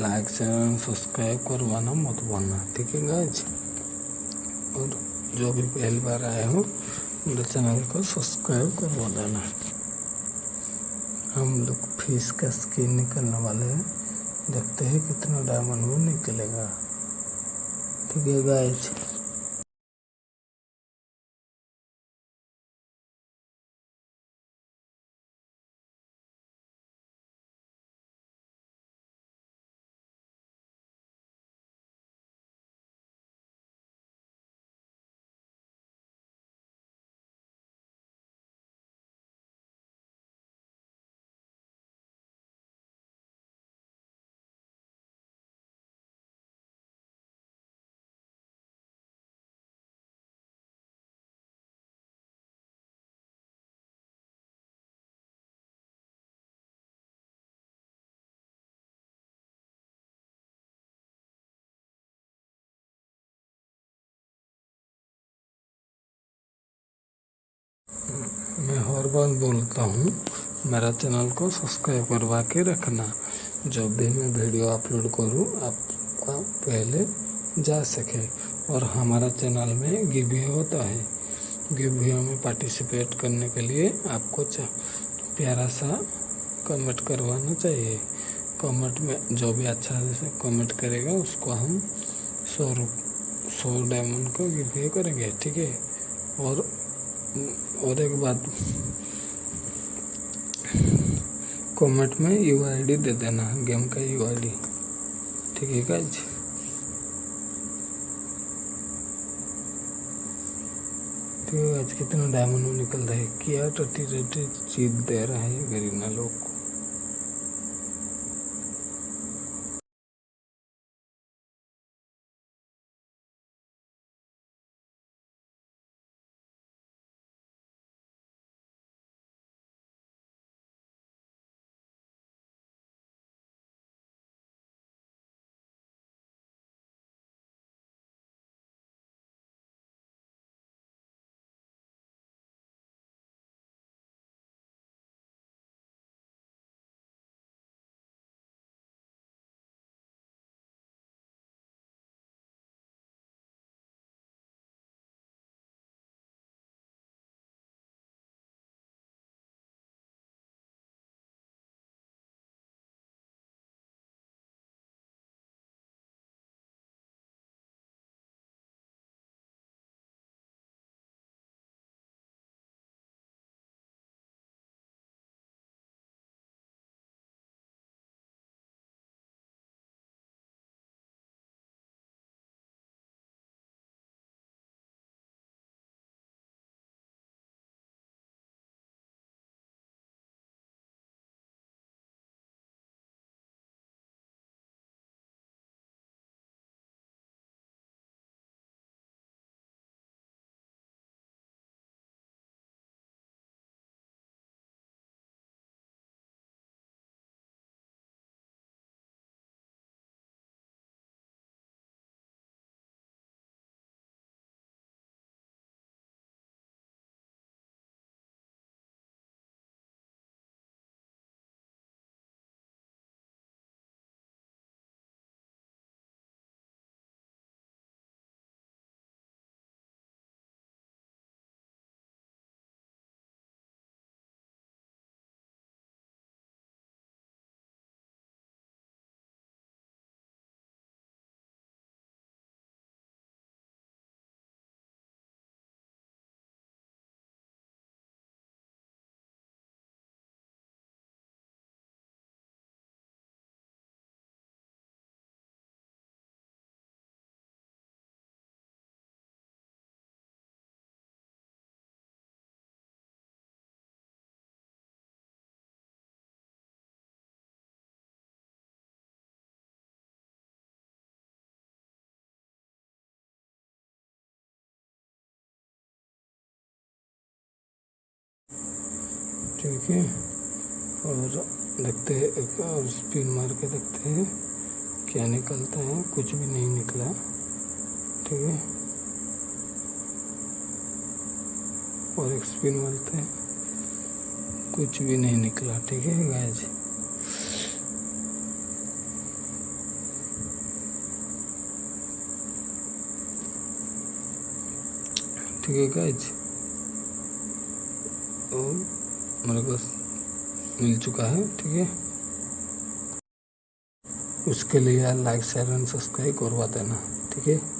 Like channel subscribe करवाना मत भूलना, ठीक है गाइज़ और जो भी पहली बार आए हो, मेरे चैनल को सब्सक्राइब करवा देना। हम लोग फ़ीस का स्किन निकलने वाले हैं। देखते हैं कितना डायमंड वो निकलेगा। ठीक है गाइज़ बार बोलता हूँ। मेरा चैनल को सब्सक्राइब करवा के रखना। जब भी मैं वीडियो अपलोड करूँ, आपका पहले जा सके। और हमारा चैनल में गिवे होता है। गिवे में पार्टिसिपेट करने के लिए आपको प्यारा सा कमेंट करवाना चाहिए। कमेंट में जो भी अच्छा से कमेंट करेगा, उसको हम सौ सौ डायमंड का गिवे करेंगे, ठीक है? और और एक बात कमेंट में यू आई डी दे देना गेम का यू आई ठीक है गाइज़ ठीक है आज कितना डायमंड निकल रहा है? क्या टटी टी चीज़ दे रहा है गरीब लोग को? ठीक है और देखते हैं, एक और स्पिन मार के देखते हैं, क्या निकलता है, कुछ भी नहीं निकला। ठीक है? और एक स्पिन मारते हैं, कुछ भी नहीं निकला। ठीक है गाय ठीक है गाय और मेरे पास मिल चुका है, ठीक है? उसके लिए लाइक शेयर एंड सब्सक्राइब करवा देना, ठीक है?